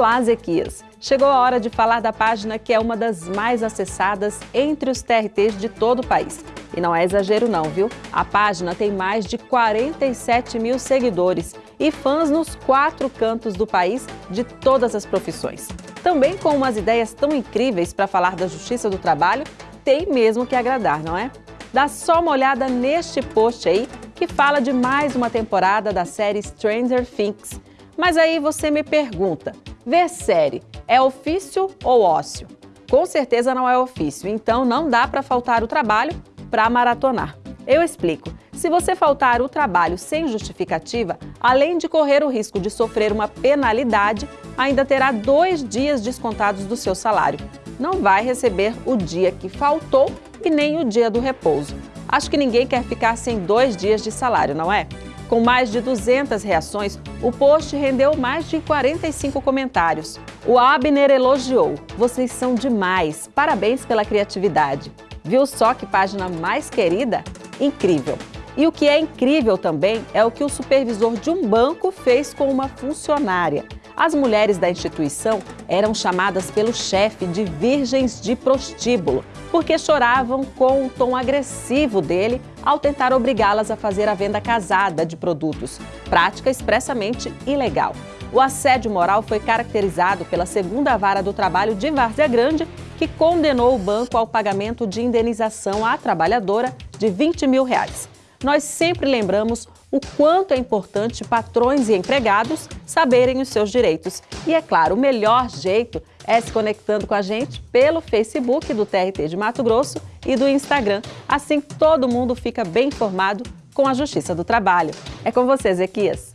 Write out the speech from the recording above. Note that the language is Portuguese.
Olá, Zequias! Chegou a hora de falar da página que é uma das mais acessadas entre os TRTs de todo o país. E não é exagero não, viu? A página tem mais de 47 mil seguidores e fãs nos quatro cantos do país de todas as profissões. Também com umas ideias tão incríveis para falar da justiça do trabalho, tem mesmo que agradar, não é? Dá só uma olhada neste post aí, que fala de mais uma temporada da série Stranger Things. Mas aí você me pergunta, ver série é ofício ou ócio? Com certeza não é ofício, então não dá para faltar o trabalho para maratonar. Eu explico. Se você faltar o trabalho sem justificativa, além de correr o risco de sofrer uma penalidade, ainda terá dois dias descontados do seu salário. Não vai receber o dia que faltou e nem o dia do repouso. Acho que ninguém quer ficar sem dois dias de salário, não é? Com mais de 200 reações, o post rendeu mais de 45 comentários. O Abner elogiou. Vocês são demais. Parabéns pela criatividade. Viu só que página mais querida? Incrível! E o que é incrível também é o que o supervisor de um banco fez com uma funcionária. As mulheres da instituição eram chamadas pelo chefe de virgens de prostíbulo, porque choravam com o tom agressivo dele ao tentar obrigá-las a fazer a venda casada de produtos, prática expressamente ilegal. O assédio moral foi caracterizado pela segunda vara do trabalho de Várzea Grande, que condenou o banco ao pagamento de indenização à trabalhadora de 20 mil reais. Nós sempre lembramos o quanto é importante patrões e empregados saberem os seus direitos. E é claro, o melhor jeito é se conectando com a gente pelo Facebook do TRT de Mato Grosso e do Instagram. Assim todo mundo fica bem informado com a Justiça do Trabalho. É com você, Zequias.